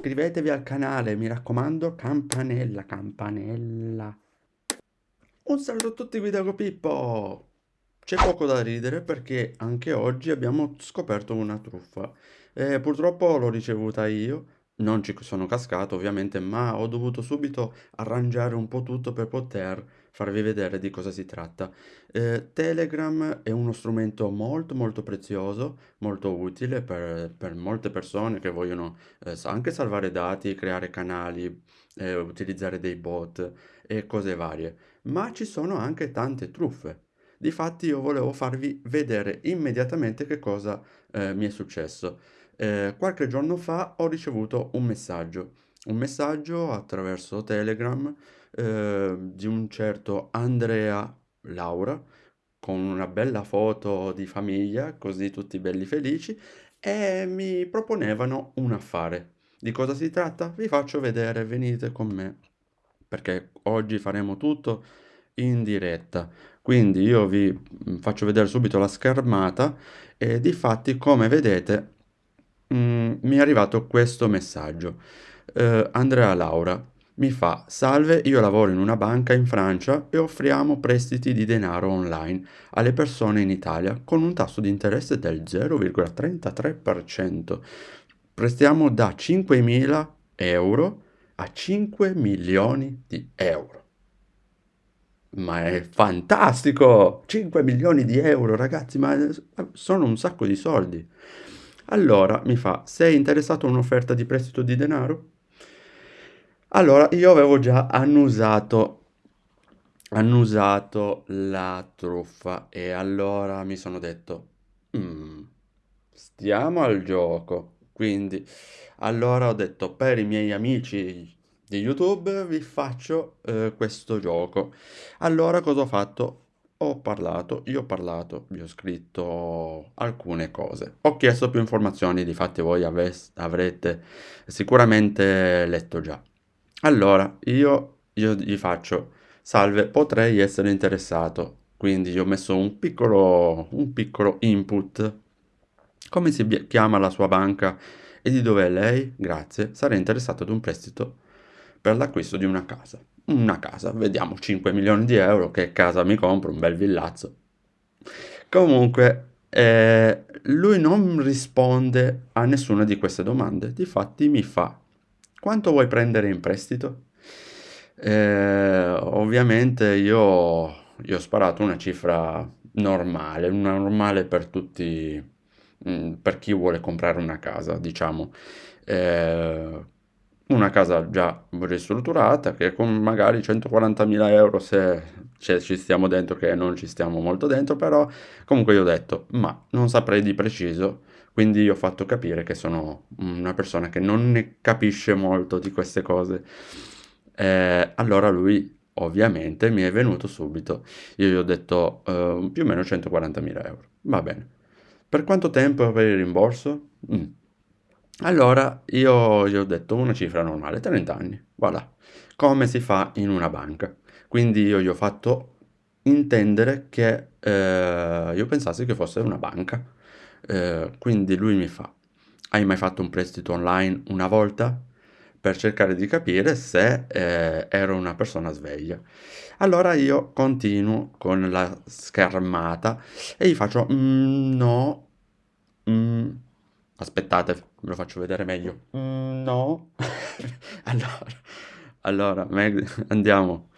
iscrivetevi al canale, mi raccomando, campanella, campanella. Un saluto a tutti, guida con Pippo! C'è poco da ridere perché anche oggi abbiamo scoperto una truffa. Eh, purtroppo l'ho ricevuta io, non ci sono cascato ovviamente, ma ho dovuto subito arrangiare un po' tutto per poter farvi vedere di cosa si tratta. Eh, Telegram è uno strumento molto molto prezioso, molto utile per, per molte persone che vogliono eh, anche salvare dati, creare canali, eh, utilizzare dei bot e cose varie. Ma ci sono anche tante truffe. Difatti io volevo farvi vedere immediatamente che cosa eh, mi è successo. Eh, qualche giorno fa ho ricevuto un messaggio, un messaggio attraverso Telegram eh, di un certo Andrea Laura con una bella foto di famiglia, così tutti belli felici, e mi proponevano un affare. Di cosa si tratta? Vi faccio vedere, venite con me, perché oggi faremo tutto in diretta. Quindi io vi faccio vedere subito la schermata e di fatti come vedete mm, mi è arrivato questo messaggio. Eh, Andrea Laura mi fa salve io lavoro in una banca in Francia e offriamo prestiti di denaro online alle persone in Italia con un tasso di interesse del 0,33%. Prestiamo da 5.000 euro a 5 milioni di euro. Ma è fantastico! 5 milioni di euro, ragazzi, ma sono un sacco di soldi. Allora mi fa, sei interessato a un'offerta di prestito di denaro? Allora io avevo già annusato, annusato la truffa e allora mi sono detto, mm, stiamo al gioco. Quindi allora ho detto per i miei amici di YouTube vi faccio eh, questo gioco. Allora cosa ho fatto? ho parlato, io ho parlato, vi ho scritto alcune cose. Ho chiesto più informazioni, difatti voi avrete sicuramente letto già. Allora, io, io gli faccio, salve, potrei essere interessato. Quindi gli ho messo un piccolo, un piccolo input. Come si chiama la sua banca e di dove è lei? Grazie, sarei interessato ad un prestito per l'acquisto di una casa una casa, vediamo 5 milioni di euro, che casa mi compro, un bel villazzo. Comunque, eh, lui non risponde a nessuna di queste domande, difatti mi fa, quanto vuoi prendere in prestito? Eh, ovviamente io, io, ho sparato una cifra normale, una normale per tutti, mm, per chi vuole comprare una casa, diciamo. Eh, una casa già ristrutturata che con magari 140.000 euro se ci stiamo dentro che non ci stiamo molto dentro però comunque io ho detto ma non saprei di preciso quindi ho fatto capire che sono una persona che non ne capisce molto di queste cose eh, allora lui ovviamente mi è venuto subito io gli ho detto eh, più o meno 140.000 euro va bene per quanto tempo per il rimborso? Mm. Allora io gli ho detto una cifra normale, 30 anni, voilà, come si fa in una banca. Quindi io gli ho fatto intendere che eh, io pensassi che fosse una banca. Eh, quindi lui mi fa, hai mai fatto un prestito online una volta? Per cercare di capire se eh, ero una persona sveglia. Allora io continuo con la schermata e gli faccio, mm, no, mm, Aspettate, ve lo faccio vedere meglio. Mm, no. allora, allora, andiamo.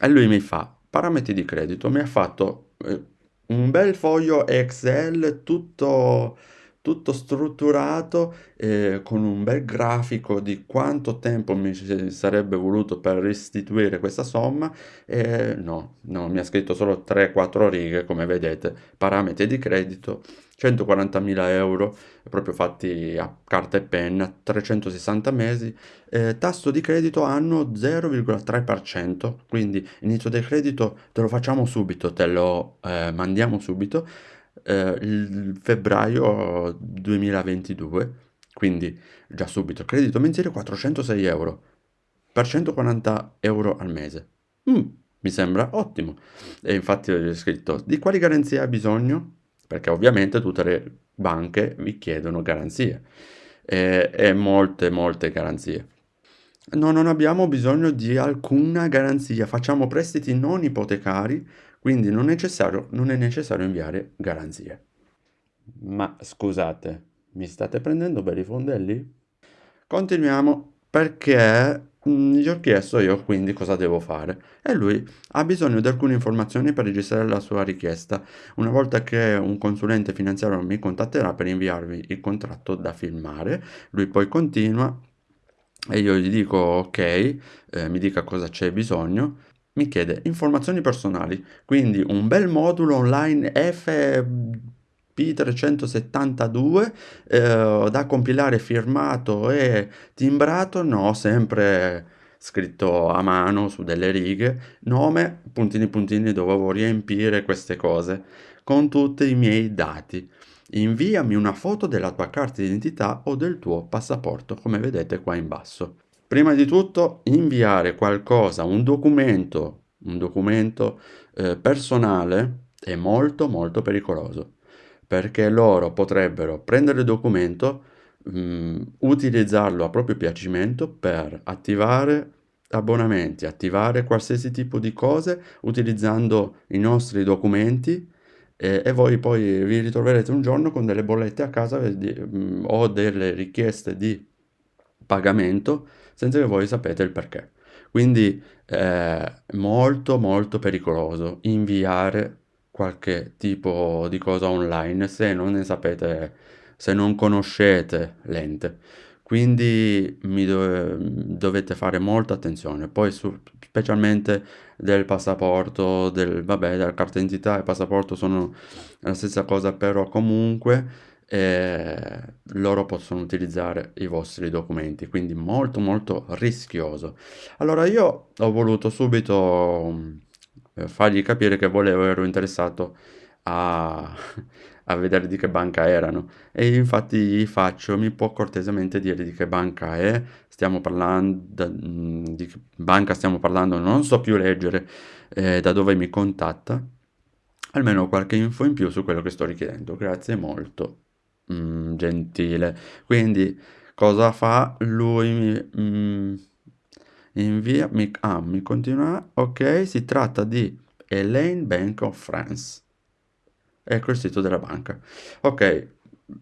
E lui mi fa, parametri di credito, mi ha fatto eh, un bel foglio Excel tutto, tutto strutturato eh, con un bel grafico di quanto tempo mi sarebbe voluto per restituire questa somma e no, no, mi ha scritto solo 3-4 righe come vedete, parametri di credito 140.000 euro proprio fatti a carta e penna, 360 mesi, eh, tasso di credito anno 0,3%, quindi inizio del credito te lo facciamo subito, te lo eh, mandiamo subito, eh, il febbraio 2022, quindi già subito, credito mensile 406 euro, per 140 euro al mese. Mm, mi sembra ottimo. E infatti ho scritto, di quali garanzie ha bisogno? perché ovviamente tutte le banche vi chiedono garanzie. e, e molte, molte garanzie. No, non abbiamo bisogno di alcuna garanzia, facciamo prestiti non ipotecari, quindi non, non è necessario inviare garanzie. Ma scusate, mi state prendendo per i fondelli? Continuiamo perché mm, gli ho chiesto io quindi cosa devo fare e lui ha bisogno di alcune informazioni per registrare la sua richiesta. Una volta che un consulente finanziario mi contatterà per inviarvi il contratto da filmare, lui poi continua e io gli dico ok, eh, mi dica cosa c'è bisogno, mi chiede informazioni personali, quindi un bel modulo online FP372 eh, da compilare firmato e timbrato, no, sempre scritto a mano su delle righe, nome, puntini puntini dovevo riempire queste cose con tutti i miei dati. Inviami una foto della tua carta d'identità o del tuo passaporto, come vedete qua in basso. Prima di tutto inviare qualcosa, un documento, un documento eh, personale è molto molto pericoloso perché loro potrebbero prendere il documento, mh, mm, utilizzarlo a proprio piacimento per attivare abbonamenti, attivare qualsiasi tipo di cose utilizzando i nostri documenti e, e voi poi vi ritroverete un giorno con delle bollette a casa mh, o delle richieste di pagamento senza che voi sapete il perché. Quindi è molto molto pericoloso inviare qualche tipo di cosa online se non ne sapete, se non conoscete l'ente. Quindi dove, dovete fare molta attenzione. Poi specialmente del passaporto, del, vabbè, della carta d'identità e passaporto sono la stessa cosa, però comunque eh, loro possono utilizzare i vostri documenti, quindi molto molto rischioso. Allora io ho voluto subito eh, fargli capire che volevo, ero interessato a, a vedere di che banca erano. E infatti gli faccio, mi può cortesemente dire di che banca è, stiamo parlando, mm, di che banca stiamo parlando, non so più leggere eh, da dove mi contatta, almeno qualche info in più su quello che sto richiedendo, grazie molto, mm, gentile. Quindi cosa fa? Lui mi... Mm, invia, mi, ah, mi continua, ok, si tratta di Elaine Bank of France. Ecco il sito della banca. Ok,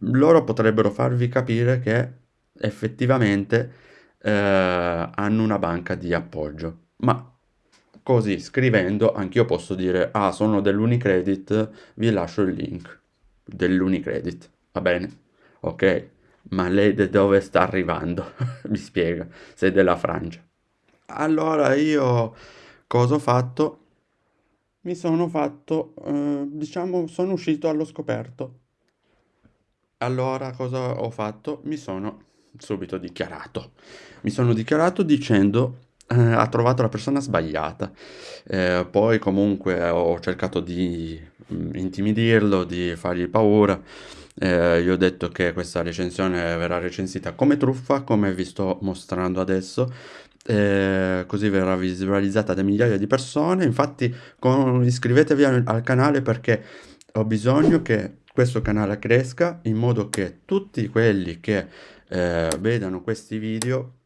loro potrebbero farvi capire che effettivamente eh, hanno una banca di appoggio, ma così scrivendo anch'io posso dire ah sono dell'Unicredit, vi lascio il link dell'Unicredit, va bene? Ok, ma lei da dove sta arrivando? Mi spiega, sei della Francia. Allora io cosa ho fatto? Mi sono fatto, eh, diciamo, sono uscito allo scoperto. Allora cosa ho fatto? Mi sono subito dichiarato. Mi sono dichiarato dicendo eh, ha trovato la persona sbagliata. Eh, poi comunque ho cercato di mm, intimidirlo, di fargli paura. Eh, gli ho detto che questa recensione verrà recensita come truffa, come vi sto mostrando adesso, eh, così verrà visualizzata da migliaia di persone. Infatti, con, iscrivetevi al, al canale perché ho bisogno che questo canale cresca in modo che tutti quelli che eh, vedano questi video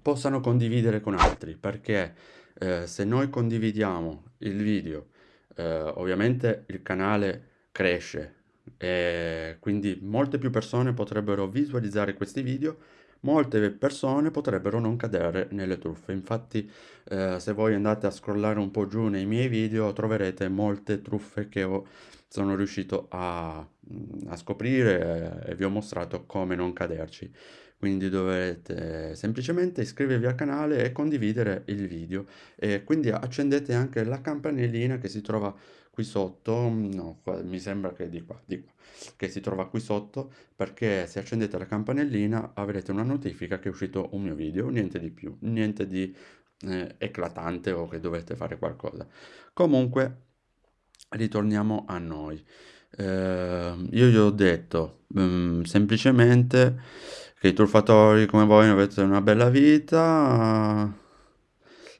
possano condividere con altri. Perché eh, se noi condividiamo il video eh, ovviamente il canale cresce e quindi molte più persone potrebbero visualizzare questi video molte persone potrebbero non cadere nelle truffe. Infatti, eh, se voi andate a scrollare un po' giù nei miei video, troverete molte truffe che ho, sono riuscito a, a scoprire e vi ho mostrato come non caderci. Quindi dovete semplicemente iscrivervi al canale e condividere il video. E quindi accendete anche la campanellina che si trova qui sotto, no, mi sembra che di qua, di qua che si trova qui sotto perché se accendete la campanellina avrete una notifica che è uscito un mio video, niente di più, niente di eh, eclatante o che dovete fare qualcosa. Comunque ritorniamo a noi. Eh, io gli ho detto um, semplicemente che i truffatori come voi avete una bella vita,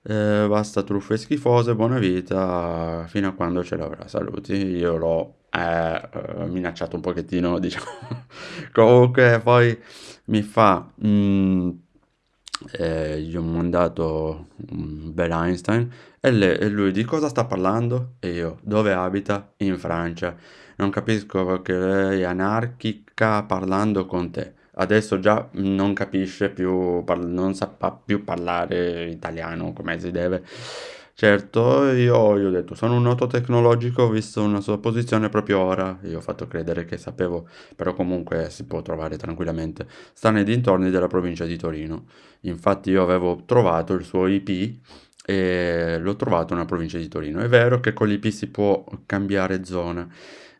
eh, basta truffe schifose, buona vita, fino a quando ce l'avrà. Saluti, io l'ho eh, minacciato un pochettino, diciamo. Comunque poi mi fa... Mm, eh, gli ho mandato un bel Einstein e, le, e, lui di cosa sta parlando? E io, dove abita? In Francia. Non capisco che lei è anarchica parlando con te. Adesso già non capisce più, non sa più parlare italiano come si deve. Certo, io gli ho detto, sono un noto tecnologico, ho visto una sua posizione proprio ora, io ho fatto credere che sapevo, però comunque si può trovare tranquillamente. Sta nei dintorni della provincia di Torino. Infatti io avevo trovato il suo IP e l'ho trovato nella provincia di Torino. È vero che con l'IP si può cambiare zona,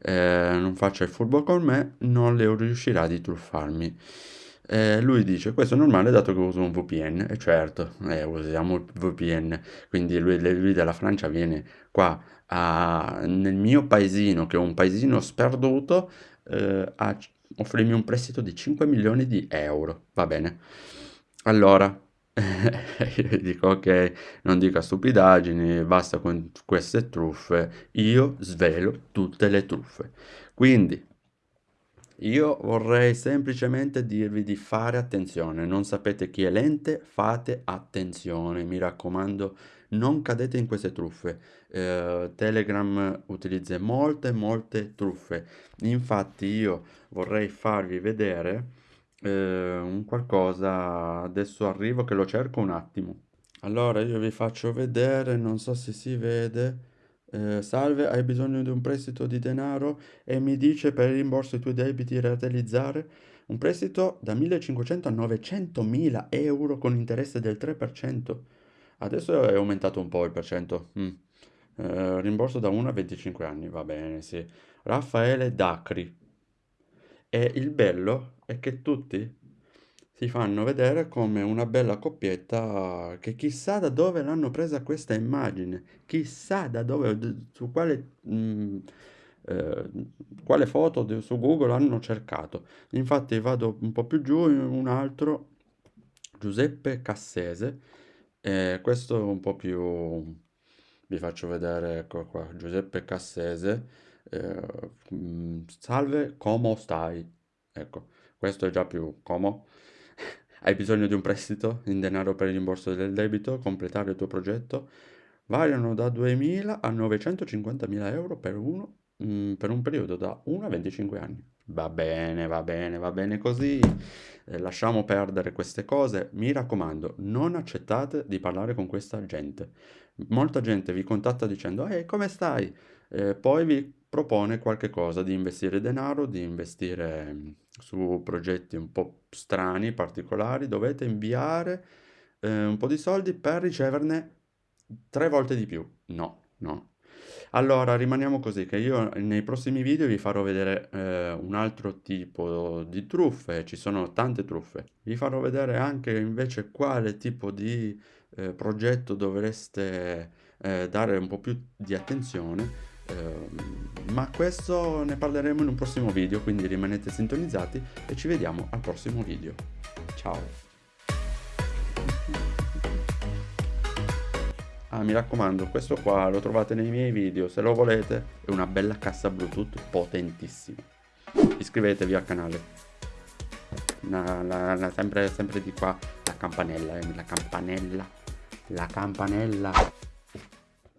eh, non faccia il furbo con me, non le riuscirà di truffarmi. Eh, lui dice, questo è normale dato che uso un VPN, e certo, eh, usiamo il VPN, quindi lui, lui della Francia viene qua a, nel mio paesino, che è un paesino sperduto, eh, a offrirmi un prestito di 5 milioni di euro, va bene. Allora, io dico ok, non dica stupidaggini, basta con queste truffe, io svelo tutte le truffe. Quindi, io vorrei semplicemente dirvi di fare attenzione, non sapete chi è l'ente, fate attenzione, mi raccomando, non cadete in queste truffe. Eh, Telegram utilizza molte, molte truffe. Infatti io vorrei farvi vedere eh, un qualcosa, adesso arrivo che lo cerco un attimo. Allora io vi faccio vedere, non so se si vede. Eh, salve, hai bisogno di un prestito di denaro e mi dice per il rimborso i tuoi debiti realizzare un prestito da 1500 a 900.000 euro con interesse del 3%. Adesso è aumentato un po' il percento. Mm. Eh, rimborso da 1 a 25 anni, va bene, sì. Raffaele Dacri. E il bello è che tutti si fanno vedere come una bella coppietta che chissà da dove l'hanno presa questa immagine, chissà da dove, su quale, mh, mm, eh, quale foto su Google hanno cercato. Infatti vado un po' più giù, un altro, Giuseppe Cassese, eh, questo è un po' più, vi faccio vedere, ecco qua, Giuseppe Cassese, eh, mm, salve, come stai? Ecco, questo è già più como. Hai bisogno di un prestito in denaro per il rimborso del debito, completare il tuo progetto? Variano da 2.000 a 950.000 euro per, uno, mm, per un periodo da 1 a 25 anni. Va bene, va bene, va bene così. Eh, lasciamo perdere queste cose. Mi raccomando, non accettate di parlare con questa gente. Molta gente vi contatta dicendo, ehi, come stai? Eh, poi vi propone qualche cosa di investire denaro, di investire mm, su progetti un po' strani, particolari, dovete inviare eh, un po' di soldi per riceverne tre volte di più. No, no. Allora, rimaniamo così, che io nei prossimi video vi farò vedere eh, un altro tipo di truffe, ci sono tante truffe. Vi farò vedere anche invece quale tipo di eh, progetto dovreste eh, dare un po' più di attenzione ma questo ne parleremo in un prossimo video, quindi rimanete sintonizzati e ci vediamo al prossimo video. Ciao! Ah, mi raccomando, questo qua lo trovate nei miei video, se lo volete, è una bella cassa Bluetooth potentissima. Iscrivetevi al canale. La, la, la, sempre, sempre di qua, la campanella, eh, la campanella, la campanella.